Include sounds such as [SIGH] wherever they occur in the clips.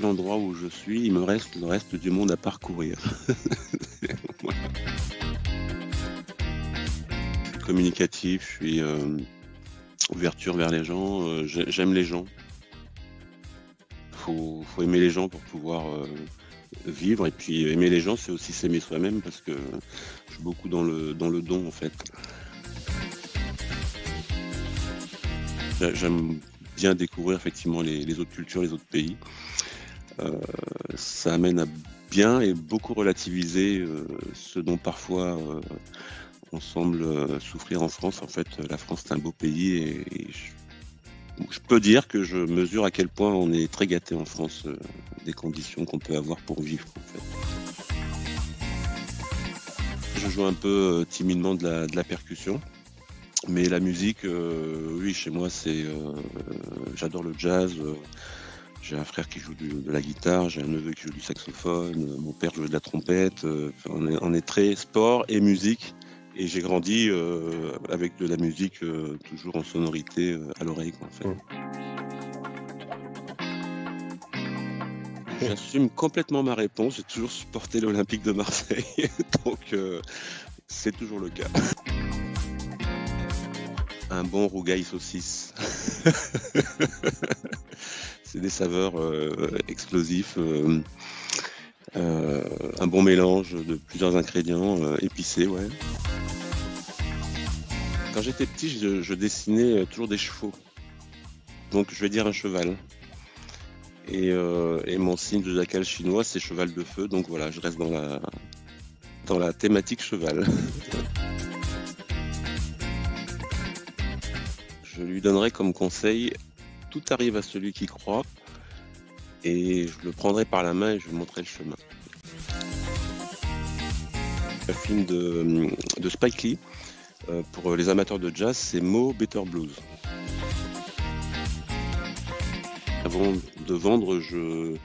l'endroit où je suis, il me reste le reste du monde à parcourir. Voilà. [LAUGHS] Communicatif, je suis euh, ouverture vers les gens, euh, j'ai- j'aime les gens. Faut, faut aimer les gens pour pouvoir euh, vivre et puis aimer les gens, c'est aussi s'aimer soi-même parce que je suis beaucoup dans le dans le don en fait. J'a- J'aime bien découvrir effectivement les autres cultures, les autres pays. Euh, ça amène à bien et beaucoup relativiser euh, ce dont parfois euh, on semble souffrir en France. En fait, la France c'est un beau pays et, je, peux dire que je mesure à quel point on est très gâté en France des conditions qu'on peut avoir pour vivre. Je joue un peu timidement de la, percussion. Mais la musique, oui, chez moi, c'est, j'adore le jazz. J'ai un frère qui joue du- de la guitare, j'ai un neveu qui joue du saxophone, euh, mon père joue de la trompette. euh, on, est, on est très sport et musique. Et j'ai grandi euh, avec de la musique euh, toujours en sonorité euh, à l'oreille, quoi, en fait. J'assume complètement ma réponse. J'ai toujours supporté l'Olympique de Marseille, [LAUGHS] donc c'est toujours le cas. Un bon rougail saucisse. [LAUGHS] c'est des saveurs euh, explosifs. euh, euh, un bon mélange de plusieurs ingrédients épicés. Quand j'étais petit, je, dessinais toujours des chevaux. Donc je vais dire un cheval. Et, et mon signe de jacal chinois, c'est cheval de feu. Donc voilà, je reste dans la, dans la thématique cheval. [LAUGHS] je lui donnerai comme conseil tout arrive à celui qui croit. Et je le prendrai par la main et je montrerai le chemin. Un film de, Spike Lee. Euh, pour les amateurs de jazz, c'est Mo Better Blues. Avant de vendre, je,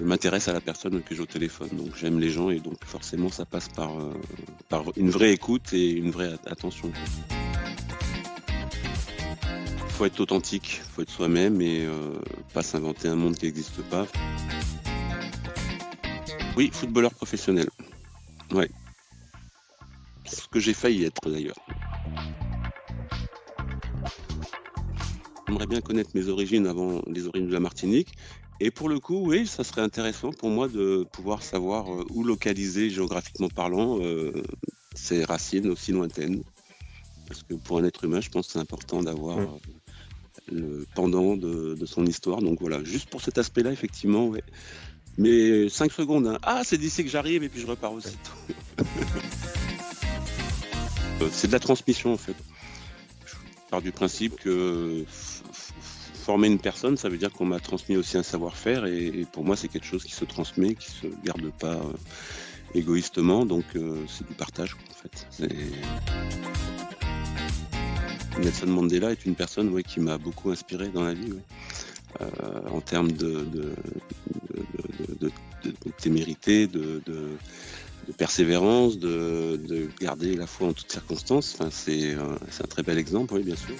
m'intéresse à la personne que j'ai téléphone. Donc j'aime les gens et donc forcément ça passe par, euh, une vraie écoute et une vraie at- attention. Faut être authentique, faut être soi-même et euh, pas s'inventer un monde qui n'existe pas. Oui, footballeur professionnel. Ouais. Ce que j'ai failli être d'ailleurs. J'aimerais bien connaître mes origines avant les origines de la Martinique. Et pour le coup, oui, ça serait intéressant pour moi de pouvoir savoir euh, où localiser géographiquement parlant euh, ses racines aussi lointaines. Parce que pour un être humain, je pense que c'est important d'avoir Mm. Le pendant de, son histoire. Donc voilà, juste pour cet aspect-là, effectivement. Mais 5 secondes, hein. ah, c'est d'ici que j'arrive et puis je repars aussitôt. [LAUGHS] Euh, c'est de la transmission en fait. Je pars du principe que former une personne, ça veut dire qu'on m'a transmis aussi un savoir-faire et, pour moi c'est quelque chose qui se transmet, qui se garde pas euh, égoïstement, donc euh, c'est du partage en fait. Nelson Mandela est une personne qui m'a beaucoup inspiré dans la vie. Euh, en termes de, témérité, de, persévérance, de, de garder la foi en toutes circonstances. Enfin, c'est euh, c'est un très bel exemple, oui, bien sûr.